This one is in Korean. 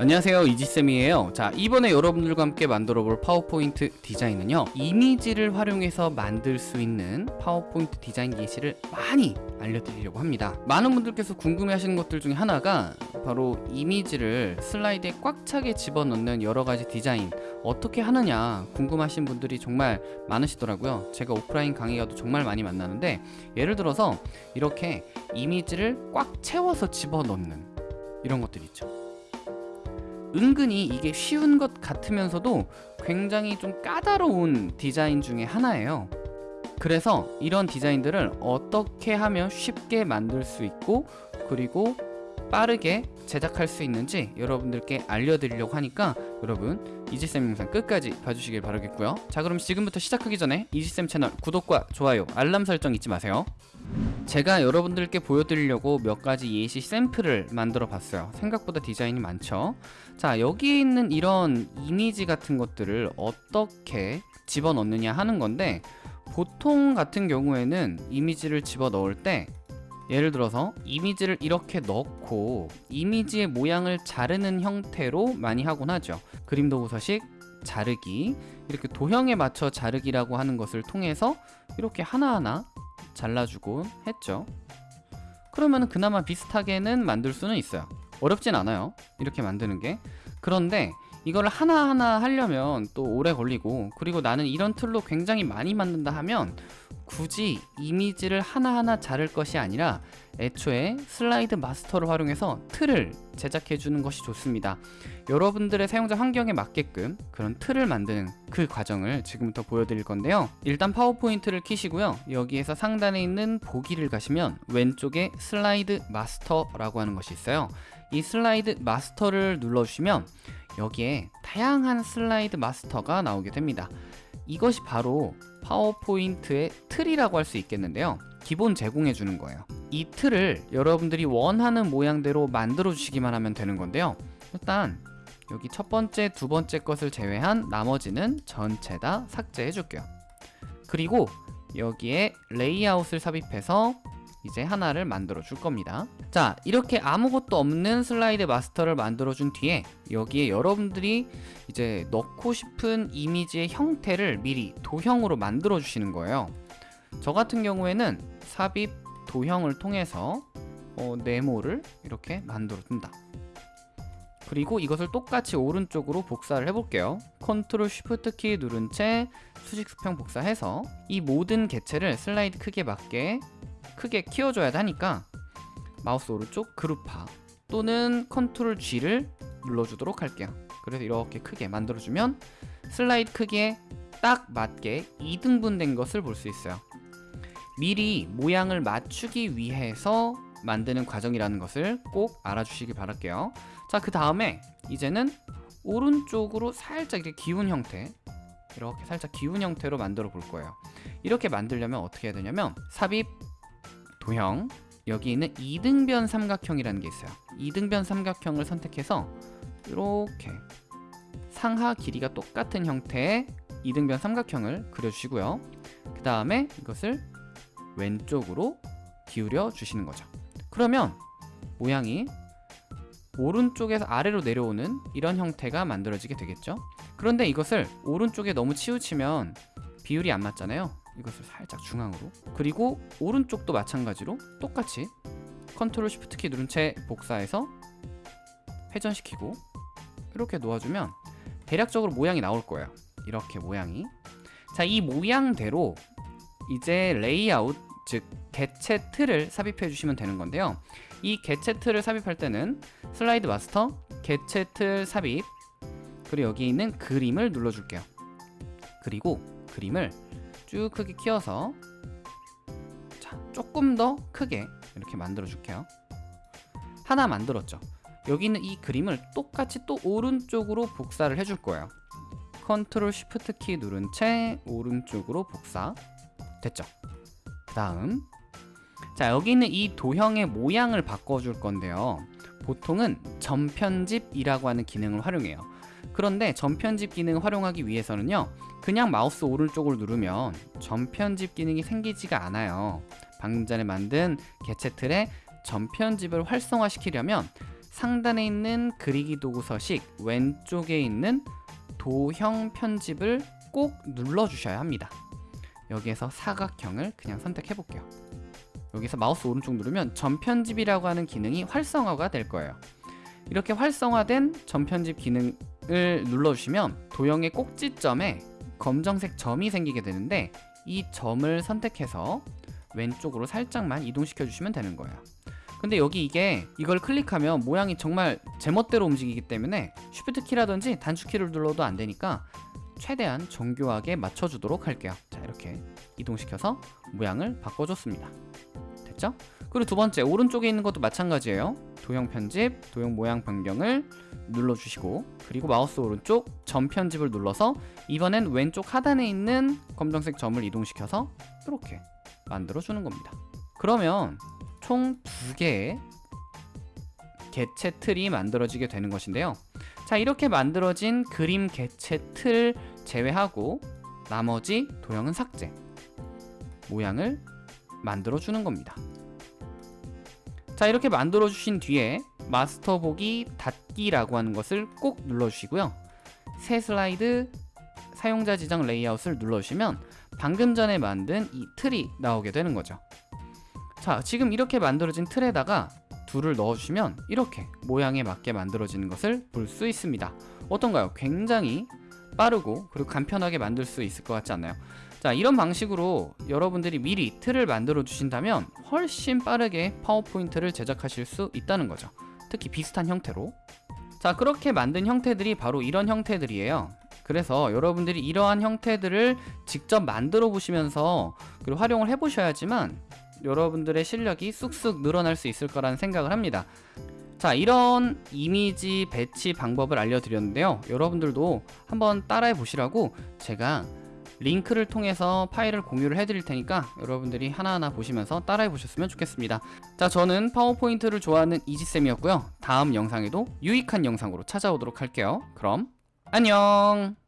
안녕하세요 이지쌤이에요. 자 이번에 여러분들과 함께 만들어 볼 파워포인트 디자인은요 이미지를 활용해서 만들 수 있는 파워포인트 디자인 예시를 많이 알려드리려고 합니다. 많은 분들께서 궁금해 하시는 것들 중에 하나가 바로 이미지를 슬라이드에 꽉 차게 집어넣는 여러가지 디자인 어떻게 하느냐 궁금하신 분들이 정말 많으시더라고요. 제가 오프라인 강의 가도 정말 많이 만나는데 예를 들어서 이렇게 이미지를 꽉 채워서 집어넣는 이런 것들 있죠 은근히 이게 쉬운 것 같으면서도 굉장히 좀 까다로운 디자인 중에 하나예요. 그래서 이런 디자인들을 어떻게 하면 쉽게 만들 수 있고 그리고 빠르게 제작할 수 있는지 여러분들께 알려드리려고 하니까 여러분 이지쌤 영상 끝까지 봐주시길 바라겠고요. 자 그럼 지금부터 시작하기 전에 이지쌤 채널 구독과 좋아요 알람 설정 잊지 마세요 제가 여러분들께 보여드리려고 몇 가지 예시 샘플을 만들어 봤어요. 생각보다 디자인이 많죠? 자 여기에 있는 이런 이미지 같은 것들을 어떻게 집어넣느냐 하는 건데 보통 같은 경우에는 이미지를 집어넣을 때 예를 들어서 이미지를 이렇게 넣고 이미지의 모양을 자르는 형태로 많이 하곤 하죠. 그림 도 구서식 자르기 이렇게 도형에 맞춰 자르기라고 하는 것을 통해서 이렇게 하나하나 잘라주곤 했죠. 그러면 그나마 비슷하게는 만들 수는 있어요. 어렵진 않아요. 이렇게 만드는 게. 그런데 이걸 하나하나 하려면 또 오래 걸리고 그리고 나는 이런 틀로 굉장히 많이 만든다 하면 굳이 이미지를 하나하나 자를 것이 아니라 애초에 슬라이드 마스터를 활용해서 틀을 제작해 주는 것이 좋습니다. 여러분들의 사용자 환경에 맞게끔 그런 틀을 만드는 그 과정을 지금부터 보여드릴 건데요. 일단 파워포인트를 키시고요. 여기에서 상단에 있는 보기를 가시면 왼쪽에 슬라이드 마스터라고 하는 것이 있어요. 이 슬라이드 마스터를 눌러주시면 여기에 다양한 슬라이드 마스터가 나오게 됩니다. 이것이 바로 파워포인트의 틀이라고 할 수 있겠는데요. 기본 제공해 주는 거예요. 이 틀을 여러분들이 원하는 모양대로 만들어 주시기만 하면 되는 건데요. 일단 여기 첫 번째, 두 번째 것을 제외한 나머지는 전체 다 삭제해 줄게요. 그리고 여기에 레이아웃을 삽입해서 이제 하나를 만들어 줄 겁니다. 자 이렇게 아무것도 없는 슬라이드 마스터를 만들어 준 뒤에 여기에 여러분들이 이제 넣고 싶은 이미지의 형태를 미리 도형으로 만들어 주시는 거예요. 저 같은 경우에는 삽입 도형을 통해서 어, 네모를 이렇게 만들어 둔다. 그리고 이것을 똑같이 오른쪽으로 복사를 해볼게요. 컨트롤 쉬프트 키 누른 채 수직 수평 복사해서 이 모든 개체를 슬라이드 크기에 맞게 크게 키워줘야 하니까 마우스 오른쪽 그룹화 또는 컨트롤 G를 눌러주도록 할게요. 그래서 이렇게 크게 만들어주면 슬라이드 크기에 딱 맞게 2등분 된 것을 볼 수 있어요. 미리 모양을 맞추기 위해서 만드는 과정이라는 것을 꼭 알아주시기 바랄게요. 자 그 다음에 이제는 오른쪽으로 살짝 이렇게 기운 형태 이렇게 살짝 기운 형태로 만들어 볼 거예요. 이렇게 만들려면 어떻게 해야 되냐면 삽입 도형 여기 있는 이등변 삼각형이라는 게 있어요. 이등변 삼각형을 선택해서 이렇게 상하 길이가 똑같은 형태의 이등변 삼각형을 그려주시고요. 그 다음에 이것을 왼쪽으로 기울여 주시는 거죠. 그러면 모양이 오른쪽에서 아래로 내려오는 이런 형태가 만들어지게 되겠죠? 그런데 이것을 오른쪽에 너무 치우치면 비율이 안 맞잖아요 이것을 살짝 중앙으로. 그리고 오른쪽도 마찬가지로 똑같이 컨트롤 쉬프트 키 누른 채 복사해서 회전시키고 이렇게 놓아주면 대략적으로 모양이 나올 거예요 이렇게 모양이. 자 이 모양대로 이제 레이아웃 즉 개체 틀을 삽입해 주시면 되는 건데요. 이 개체 틀을 삽입할 때는 슬라이드 마스터 개체 틀 삽입 그리고 여기 있는 그림을 눌러줄게요. 그리고 그림을 쭉 크게 키워서 자 조금 더 크게 이렇게 만들어 줄게요. 하나 만들었죠. 여기 있는 이 그림을 똑같이 또 오른쪽으로 복사를 해줄 거예요. 컨트롤 쉬프트 키 누른 채 오른쪽으로 복사 됐죠. 그 다음. 자 여기 있는 이 도형의 모양을 바꿔줄 건데요. 보통은 점 편집이라고 하는 기능을 활용해요 그런데 점 편집 기능을 활용하기 위해서는요 그냥 마우스 오른쪽을 누르면 점 편집 기능이 생기지가 않아요 방금 전에 만든 개체 틀의 점 편집을 활성화시키려면 상단에 있는 그리기 도구 서식 왼쪽에 있는 도형 편집을 꼭 눌러주셔야 합니다. 여기에서 사각형을 그냥 선택해 볼게요. 여기서 마우스 오른쪽 누르면 전편집이라고 하는 기능이 활성화가 될 거예요. 이렇게 활성화된 전편집 기능 을 눌러주시면 도형의 꼭지점에 검정색 점이 생기게 되는데 이 점을 선택해서 왼쪽으로 살짝만 이동시켜 주시면 되는 거예요. 근데 여기 이게 이걸 클릭하면 모양이 정말 제멋대로 움직이기 때문에 쉬프트 키라든지 단축 키를 눌러도 안 되니까 최대한 정교하게 맞춰주도록 할게요. 자 이렇게 이동시켜서 모양을 바꿔줬습니다. 됐죠? 그리고 두 번째 오른쪽에 있는 것도 마찬가지예요. 도형 편집, 도형 모양 변경을 눌러주시고 그리고 마우스 오른쪽 점 편집을 눌러서 이번엔 왼쪽 하단에 있는 검정색 점을 이동시켜서 이렇게 만들어주는 겁니다. 그러면 총 두 개의 개체 틀이 만들어지게 되는 것인데요. 자 이렇게 만들어진 그림 개체 틀 제외하고 나머지 도형은 삭제 모양을 만들어 주는 겁니다. 자 이렇게 만들어 주신 뒤에 마스터 보기 닫기라고 하는 것을 꼭 눌러 주시고요. 새 슬라이드 사용자 지정 레이아웃을 눌러 주시면 방금 전에 만든 이 틀이 나오게 되는 거죠. 자 지금 이렇게 만들어진 틀에다가 둘을 넣어주시면 이렇게 모양에 맞게 만들어지는 것을 볼 수 있습니다. 어떤가요? 굉장히 빠르고 그리고 간편하게 만들 수 있을 것 같지 않나요? 자 이런 방식으로 여러분들이 미리 틀을 만들어 주신다면 훨씬 빠르게 파워포인트를 제작하실 수 있다는 거죠. 특히 비슷한 형태로 자 그렇게 만든 형태들이 바로 이런 형태들이에요. 그래서 여러분들이 이러한 형태들을 직접 만들어 보시면서 그리고 활용을 해 보셔야지만 여러분들의 실력이 쑥쑥 늘어날 수 있을 거라는 생각을 합니다. 자 이런 이미지 배치 방법을 알려드렸는데요. 여러분들도 한번 따라해 보시라고 제가 링크를 통해서 파일을 공유를 해드릴 테니까 여러분들이 하나하나 보시면서 따라해 보셨으면 좋겠습니다. 자 저는 파워포인트를 좋아하는 이지쌤이었고요. 다음 영상에도 유익한 영상으로 찾아오도록 할게요. 그럼 안녕